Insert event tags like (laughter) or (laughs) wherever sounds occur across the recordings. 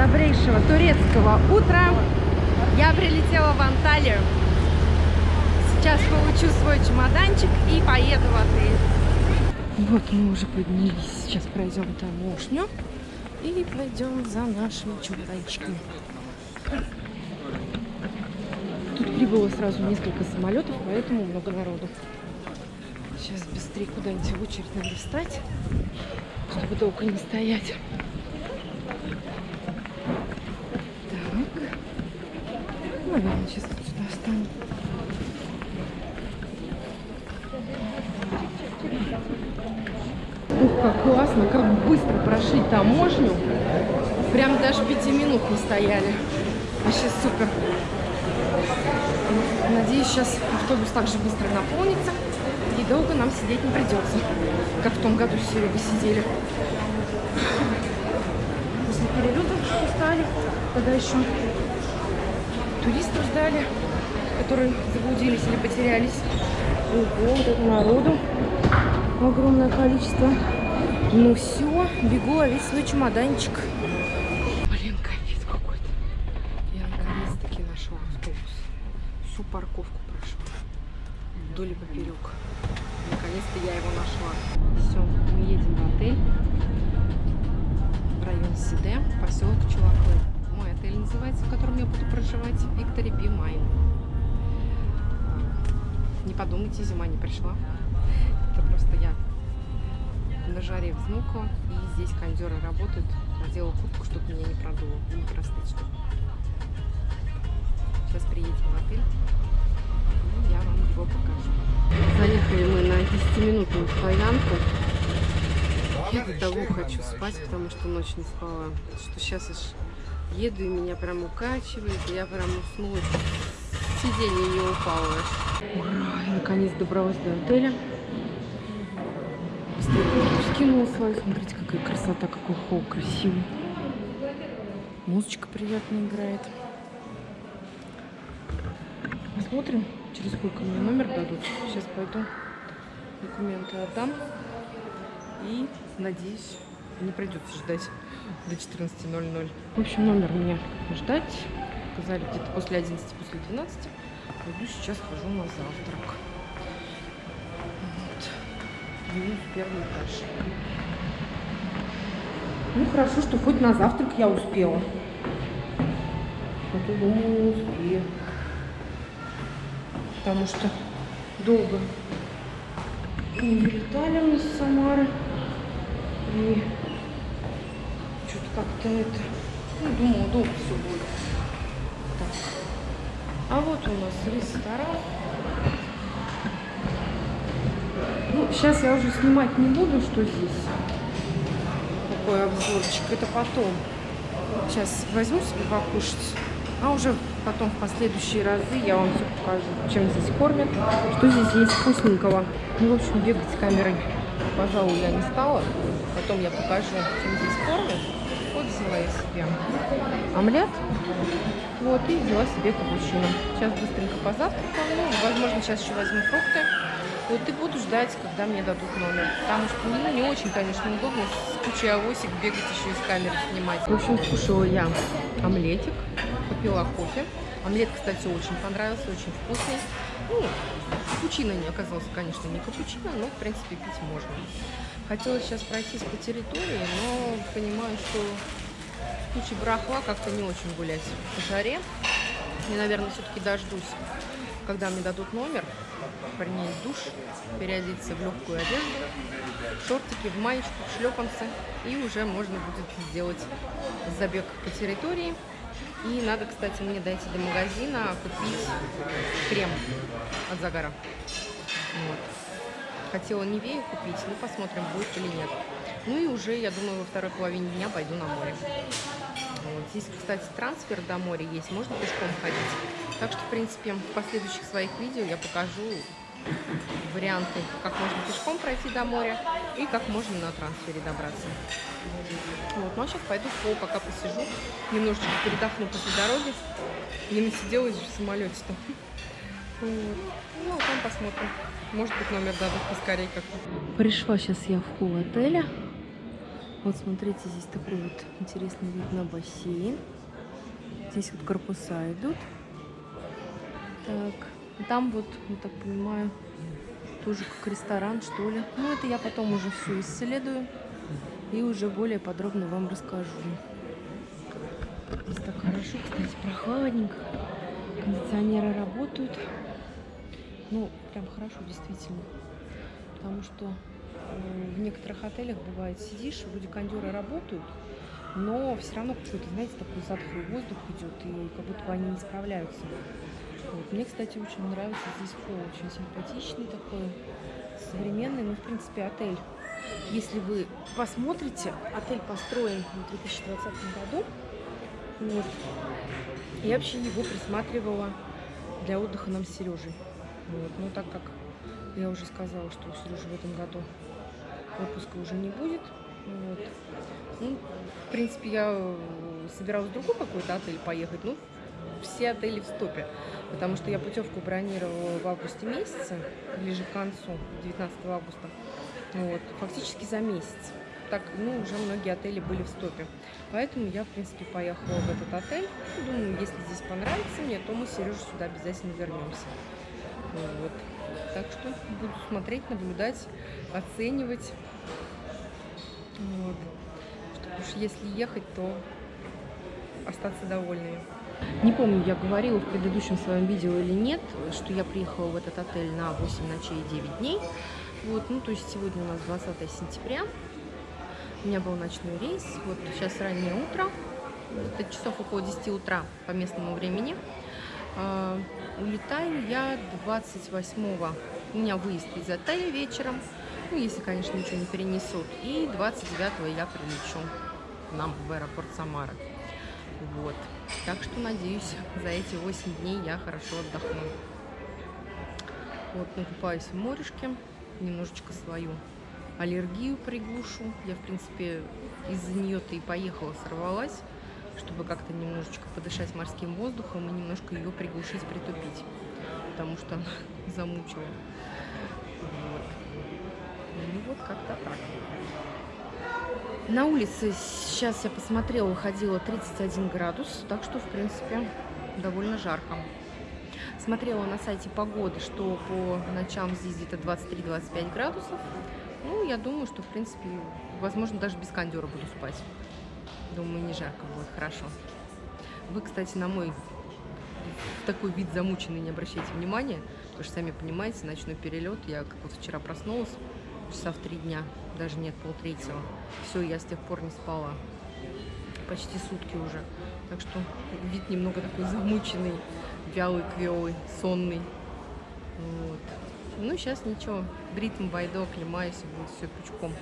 добрейшего турецкого утра. Я прилетела в Анталию. Сейчас получу свой чемоданчик и поеду в отель. Вот мы уже поднялись. Сейчас пройдем таможню и пойдем за нашими чемоданчиками. Тут прибыло сразу несколько самолетов, поэтому много народу. Сейчас быстрее куда-нибудь в очередь надо встать, чтобы долго не стоять. Ну, сейчас вот сюда встану. Ух, как классно, как быстро прошли таможню. Прям даже пяти минут не стояли. Вообще супер. Надеюсь, сейчас автобус также быстро наполнится и долго нам сидеть не придется, как в том году с Серегой сидели. После перелета устали, когда еще туристов ждали, которые заблудились или потерялись. Ого, вот это народу огромное количество. Ну все, бегу ловить свой чемоданчик. Виктори Би Майн. Не подумайте, зима не пришла. Это просто я на жаре взмокла. И здесь кондеры работают. Надела куртку, чтобы меня не продуло. Не простыть. Сейчас приедем в отель. И я вам его покажу. Заехали мы на 10-минутную стоянку. Я до того хочу спать, потому что ночь не спала. Что сейчас аж еду и меня прям укачивает. И я прям уснула. Сиденье не упало. Ура! Наконец добралась до отеля. Скинула свою. Смотрите, какая красота, какой холл красивый. Музычка приятно играет. Посмотрим, через сколько мне номер дадут. Сейчас пойду документы отдам. И, надеюсь, не придется ждать до 14.00. В общем, номер мне ждать. Сказали где-то после 11, после 12. Пойду сейчас хожу на завтрак. Вот. Минус первый этаж. Ну, хорошо, что хоть на завтрак я успела. А то, думаю, не успею. Потому что долго не вылетали мы с Самары. И как-то это... Ну, думала, долго все будет. Так. А вот у нас ресторан. Ну, сейчас я уже снимать не буду, что здесь. Какой обзорчик. Это потом. Сейчас возьму себе покушать. А уже потом в последующие разы я вам все покажу, чем здесь кормят, что здесь есть вкусненького. Ну, в общем, бегать с камерой, пожалуй, я не стала. Потом я покажу, чем здесь кормят. Вот взяла я себе омлет. Вот, и взяла себе капучино. Сейчас быстренько позавтракаю. Ну, возможно, сейчас еще возьму фрукты. Вот и буду ждать, когда мне дадут номер. Потому что ну, не очень, конечно, удобно с кучей авосик бегать еще из камеры снимать. В общем, скушала я омлетик, попила кофе. Омлет, кстати, очень понравился, очень вкусный. Ну, капучино не оказался, конечно, не капучино, но, в принципе, пить можно. Хотела сейчас пройтись по территории, но понимаю, что в куче барахла как-то не очень гулять по жаре. Я, наверное, все-таки дождусь, когда мне дадут номер, принять душ, переодеться в легкую одежду, шортики, в маечку, в шлепанцы, и уже можно будет сделать забег по территории. И надо, кстати, мне дойти до магазина, купить крем от загара. Вот. Хотела Невею купить, ну посмотрим, будет или нет. Ну и уже, я думаю, во второй половине дня пойду на море. Вот. Здесь, кстати, трансфер до моря есть, можно пешком ходить. Так что, в принципе, в последующих своих видео я покажу варианты, как можно пешком пройти до моря и как можно на трансфере добраться. Вот, ну а сейчас пойду в пол, пока посижу, немножечко передохну после дороги. Не насиделась же в самолете-то. Вот. Ну, а там посмотрим. Может быть, номер дадут поскорее как. Пришла сейчас я в холл отеля. Вот смотрите, здесь такой вот интересный вид на бассейн. Здесь вот корпуса идут. Так, там вот, я так понимаю, тоже как ресторан, что ли. Ну, это я потом уже все исследую и уже более подробно вам расскажу. Здесь так хорошо, кстати, прохладненько. Кондиционеры работают. Ну, прям хорошо, действительно. Потому что э, в некоторых отелях бывает, сидишь, вроде кондеры работают, но все равно какой-то, знаете, такой затхлый воздух идет, и как будто бы они не справляются. Вот. Мне, кстати, очень нравится здесь холл, очень симпатичный такой, современный, ну, в принципе, отель. Если вы посмотрите, отель построен в 2020 году, вот. Я вообще его присматривала для отдыха нам с Сережей. Вот. Но так как я уже сказала, что у Сережи в этом году отпуска уже не будет, вот. Ну, в принципе, я собиралась в другой какой-то отель поехать, ну, все отели в стопе, потому что я путевку бронировала в августе месяце, ближе к концу, 19 августа, вот, фактически за месяц. Так, ну, уже многие отели были в стопе. Поэтому я, в принципе, поехала в этот отель. Думаю, если здесь понравится мне, то мы с Сережей сюда обязательно вернемся. Вот. Так что буду смотреть, наблюдать, оценивать. Вот. Чтобы уж если ехать, то остаться довольными. Не помню, я говорила в предыдущем своем видео или нет, что я приехала в этот отель на 8 ночей и 9 дней. Вот, ну, то есть сегодня у нас 20 сентября. У меня был ночной рейс. Вот сейчас раннее утро. Это часов около 10 утра по местному времени. Улетаю я 28-го. У меня выезд из отеля вечером. Ну, если, конечно, ничего не перенесут. И 29-го я прилечу нам в аэропорт Самара. Вот. Так что, надеюсь, за эти 8 дней я хорошо отдохну. Вот, накупаюсь в морешке. Немножечко свою аллергию приглушу. Я, в принципе, из-за нее-то и поехала, сорвалась, чтобы как-то немножечко подышать морским воздухом и немножко ее приглушить, притупить, потому что она (laughs) замучила. Вот. Ну вот как-то так. На улице сейчас я посмотрела, выходило 31 градус, так что, в принципе, довольно жарко. Смотрела на сайте погоды, что по ночам здесь где-то 23-25 градусов. Ну, я думаю, что, в принципе, возможно, даже без кондера буду спать. Думаю, не жарко будет, хорошо. Вы, кстати, на мой такой вид замученный не обращайте внимания, потому что, сами понимаете, ночной перелет, я как вот вчера проснулась, часа в три дня, даже нет, полтретьего. Все, я с тех пор не спала. Почти сутки уже. Так что вид немного такой замученный, вялый, квелый, сонный. Вот. Ну, сейчас ничего, в ритм войду, оклемаюсь, и будет все пучком.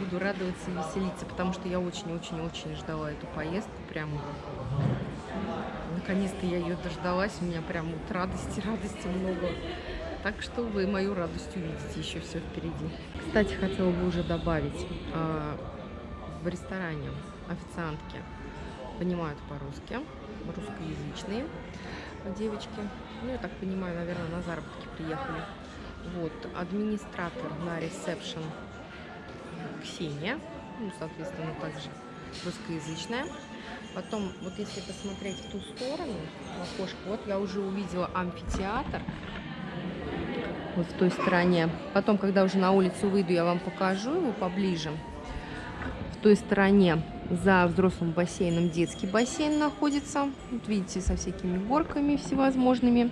Буду радоваться и веселиться, потому что я очень-очень-очень ждала эту поездку. Прям наконец-то я ее дождалась. У меня прям вот радости, (laughs) радости много. Так что вы мою радость увидите, еще все впереди. Кстати, хотела бы уже добавить, а, в ресторане официантки понимают по-русски, русскоязычные девочки. Ну, я так понимаю, наверное, на заработки приехали. Вот, администратор на ресепшн Ксения, ну, соответственно, также русскоязычная. Потом, вот если посмотреть в ту сторону, в окошко, вот я уже увидела амфитеатр, вот в той стороне. Потом, когда уже на улицу выйду, я вам покажу его поближе. В той стороне за взрослым бассейном детский бассейн находится. Вот видите, со всякими горками всевозможными.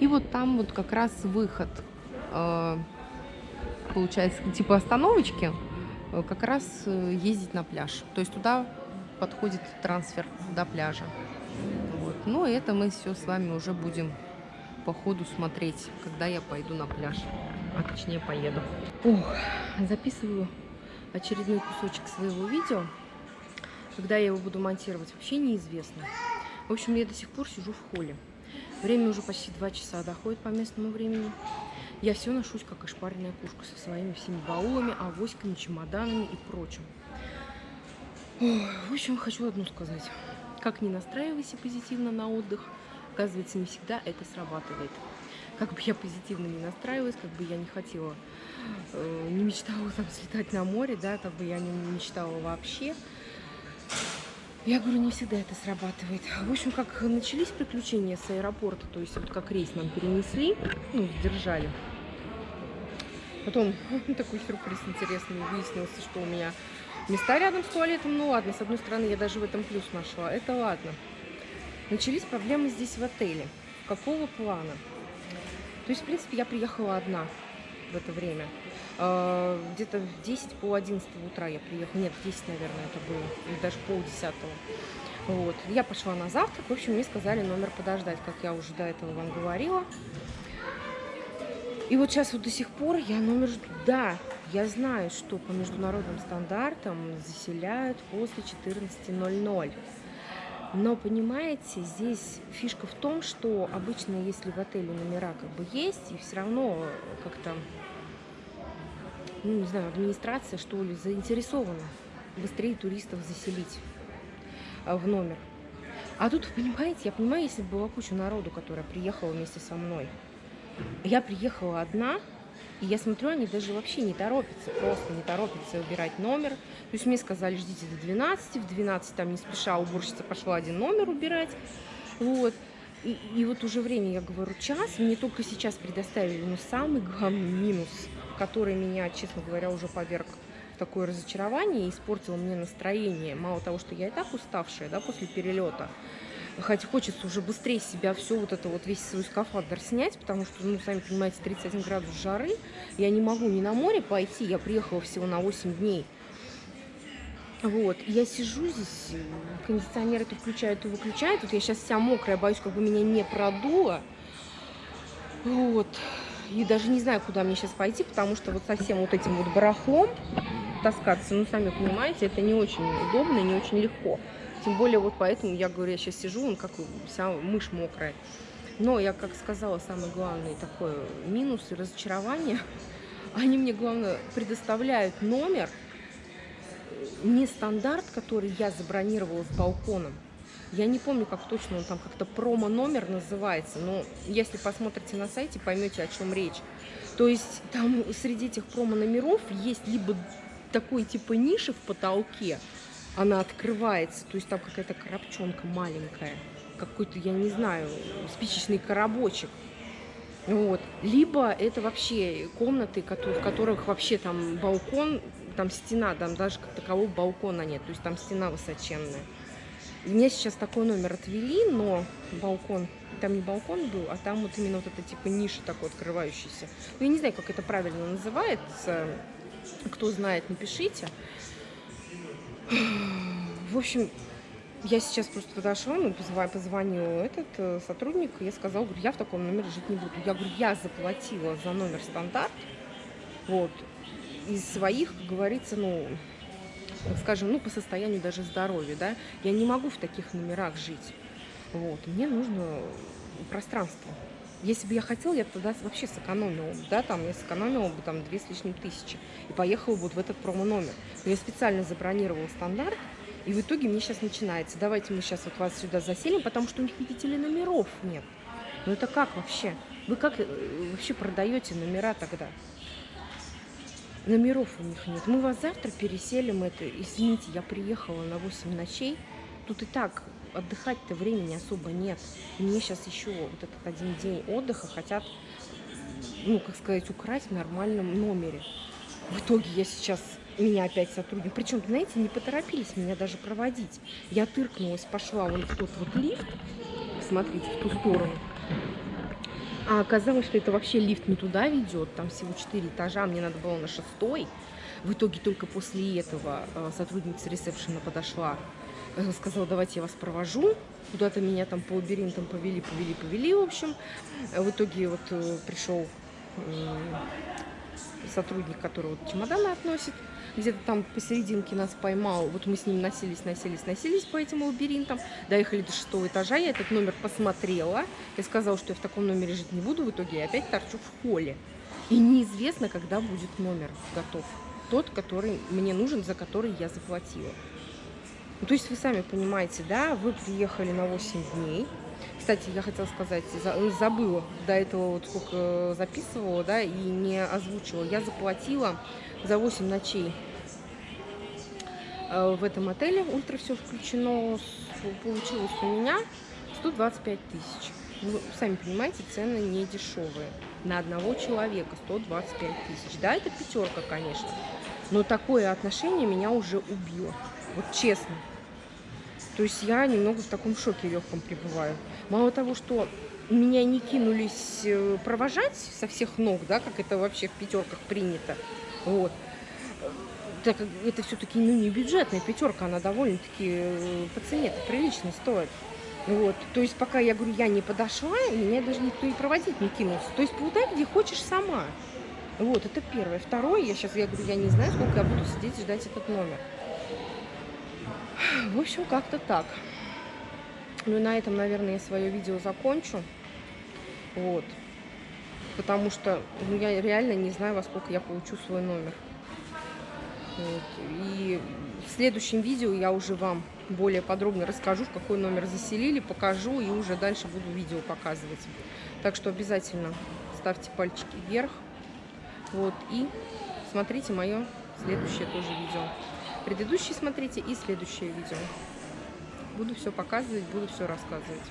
И вот там вот как раз выход, э, получается, типа остановочки, как раз э, ездить на пляж. То есть туда подходит трансфер до пляжа. Вот. Ну, это мы все с вами уже будем по ходу смотреть, когда я пойду на пляж. А точнее поеду. Ох, записываю очередной кусочек своего видео. Когда я его буду монтировать, вообще неизвестно. В общем, я до сих пор сижу в холле. Время уже почти два часа доходит по местному времени. Я все ношусь, как ошпаренная кушка, со своими всеми баулами, авоськами, чемоданами и прочим. В общем, хочу одно сказать. Как не настраивайся позитивно на отдых, оказывается, не всегда это срабатывает. как бы я позитивно не настраивалась, как бы я не хотела, э, не мечтала там слетать на море, да, как бы я не мечтала вообще. Я говорю, не всегда это срабатывает. В общем, как начались приключения с аэропорта, то есть вот как рейс нам перенесли, ну, сдержали. Потом (laughs) такой сюрприз интересный, выяснилось, что у меня места рядом с туалетом, ну ладно, с одной стороны, я даже в этом плюс нашла, это ладно. Начались проблемы здесь в отеле. Какого плана? То есть, в принципе, я приехала одна в это время. А, где-то в 10 по 11 утра я приехала. Нет, 10, наверное, это было. Или даже пол десятого. Вот. Я пошла на завтрак. В общем, мне сказали номер подождать, как я уже до этого вам говорила. И вот сейчас вот до сих пор я номер жду. Да, я знаю, что по международным стандартам заселяют после 14.00. Но, понимаете, здесь фишка в том, что обычно, если в отеле номера как бы есть, и все равно как-то, ну, не знаю, администрация, что ли, заинтересована быстрее туристов заселить а, в номер. А тут, понимаете, я понимаю, если бы была куча народу, которая приехала вместе со мной. Я приехала одна, и я смотрю, они даже вообще не торопятся, просто не торопятся убирать номер. То есть мне сказали, ждите до 12, в 12 там не спеша уборщица пошла один номер убирать. Вот. И, и вот уже время, я говорю, час, мне только сейчас предоставили, но самый главный минус, который меня, честно говоря, уже поверг в такое разочарование и испортил мне настроение. Мало того, что я и так уставшая, да, после перелета, Хотя хочется уже быстрее себя все вот это вот весь свой скафандр снять, потому что, ну, сами понимаете, 31 градус жары. Я не могу ни на море пойти, я приехала всего на 8 дней. Вот, я сижу здесь, кондиционер это включают и выключают. Вот я сейчас вся мокрая, боюсь, как бы меня не продуло. Вот. И даже не знаю, куда мне сейчас пойти, потому что вот совсем вот этим вот барахлом таскаться, ну, сами понимаете, это не очень удобно не очень легко. Тем более вот поэтому я говорю, я сейчас сижу, он как вся мышь мокрая. Но я, как сказала, самый главный такой минус и разочарование. (laughs) Они мне, главное, предоставляют номер, не стандарт, который я забронировала с балконом. Я не помню, как точно он там как-то промо-номер называется, но если посмотрите на сайте, поймете, о чем речь. То есть там среди этих промо-номеров есть либо такой типа ниши в потолке, она открывается, то есть там какая-то коробчонка маленькая, какой-то, я не знаю, спичечный коробочек. Вот. Либо это вообще комнаты, в которых вообще там балкон, там стена, там даже как такового балкона нет, то есть там стена высоченная. И мне сейчас такой номер отвели, но балкон, там не балкон был, а там вот именно вот эта типа ниша такой открывающаяся. Ну, я не знаю, как это правильно называется, кто знает, напишите. В общем, я сейчас просто подошла, ну, позвонил этот э, сотрудник, я сказала, говорю, я в таком номере жить не буду. Я говорю, я заплатила за номер стандарт, вот, из своих, как говорится, ну, скажем, ну, по состоянию даже здоровья, да, я не могу в таких номерах жить, вот, мне нужно пространство. Если бы я хотела, я тогда вообще сэкономила бы, да, там, я сэкономила бы там две с лишним тысячи и поехала бы вот в этот промо-номер. Но я специально забронировала стандарт, и в итоге мне сейчас начинается, давайте мы сейчас вот вас сюда заселим, потому что у них, видите ли, номеров нет. Ну это как вообще? Вы как э, вообще продаете номера тогда? Номеров у них нет. Мы вас завтра переселим это. Извините, я приехала на 8 ночей. Тут и так отдыхать-то времени особо нет. Мне сейчас еще вот этот один день отдыха хотят, ну, как сказать, украсть в нормальном номере. В итоге я сейчас, меня опять сотрудник, причем, знаете, не поторопились меня даже проводить. Я тыркнулась, пошла вон в тот вот лифт, смотрите, в ту сторону. А оказалось, что это вообще лифт не туда ведет, там всего 4 этажа, мне надо было на шестой. В итоге только после этого э, сотрудница ресепшена подошла сказала, давайте я вас провожу. Куда-то меня там по лабиринтам повели, повели, повели, в общем. В итоге вот э, пришел сотрудник, который вот чемоданы относит, где-то там посерединке нас поймал. Вот мы с ним носились, носились, носились по этим лабиринтам. Доехали до шестого этажа, я этот номер посмотрела. Я сказала, что я в таком номере жить не буду. В итоге я опять торчу в холле. И неизвестно, когда будет номер готов. Тот, который мне нужен, за который я заплатила. Ну, то есть вы сами понимаете, да, вы приехали на 8 дней. Кстати, я хотела сказать, за- забыла до этого вот сколько записывала, да, и не озвучила. Я заплатила за 8 ночей э, в этом отеле, ультра все включено, получилось у меня 125 тысяч. Вы сами понимаете, цены не дешевые. На одного человека 125 тысяч. Да, это пятерка, конечно. Но такое отношение меня уже убило. Вот честно. То есть я немного в таком шоке легком пребываю. Мало того, что меня не кинулись э, провожать со всех ног, да, как это вообще в пятерках принято. Вот. Так это все-таки ну, не бюджетная пятерка, она довольно-таки э, по цене прилично стоит. Вот. То есть пока я говорю, я не подошла, меня даже никто и проводить не кинулся. То есть полтай где хочешь сама. Вот, это первое. Второе, я сейчас, я говорю, я не знаю, сколько я буду сидеть и ждать этот номер. В общем, как-то так. Ну и на этом, наверное, я свое видео закончу. Вот. Потому что ну, я реально не знаю, во сколько я получу свой номер. Вот. И в следующем видео я уже вам более подробно расскажу, в какой номер заселили, покажу и уже дальше буду видео показывать. Так что обязательно ставьте пальчики вверх. Вот. И смотрите мое следующее тоже видео. Предыдущие смотрите и следующее видео. Буду все показывать, буду все рассказывать.